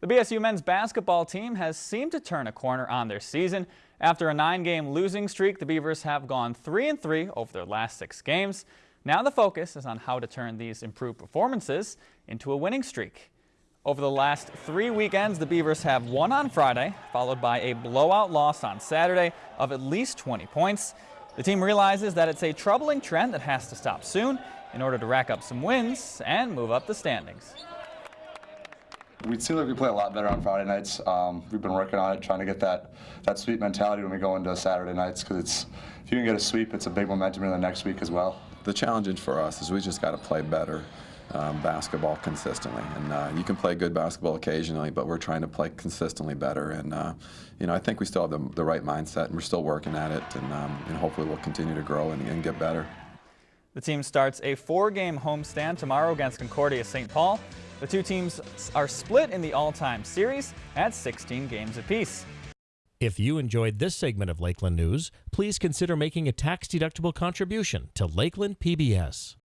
The BSU men's basketball team has seemed to turn a corner on their season. After a nine-game losing streak, the Beavers have gone 3-3 over their last six games. Now the focus is on how to turn these improved performances into a winning streak. Over the last three weekends, the Beavers have won on Friday, followed by a blowout loss on Saturday of at least 20 points. The team realizes that it's a troubling trend that has to stop soon in order to rack up some wins and move up the standings. We seem like we play a lot better on Friday nights. Um, we've been working on it, trying to get that that sweep mentality when we go into Saturday nights. Because it's if you can get a sweep, it's a big momentum in the next week as well. The challenge for us is we just got to play better um, basketball consistently. And uh, you can play good basketball occasionally, but we're trying to play consistently better. And uh, you know, I think we still have the, the, right mindset, and we're still working at it. And, um, and hopefully, we'll continue to grow and, and get better. The team starts a four-game homestand tomorrow against Concordia St. Paul. The two teams are split in the all-time series at 16 games apiece. If you enjoyed this segment of Lakeland News, please consider making a tax-deductible contribution to Lakeland PBS.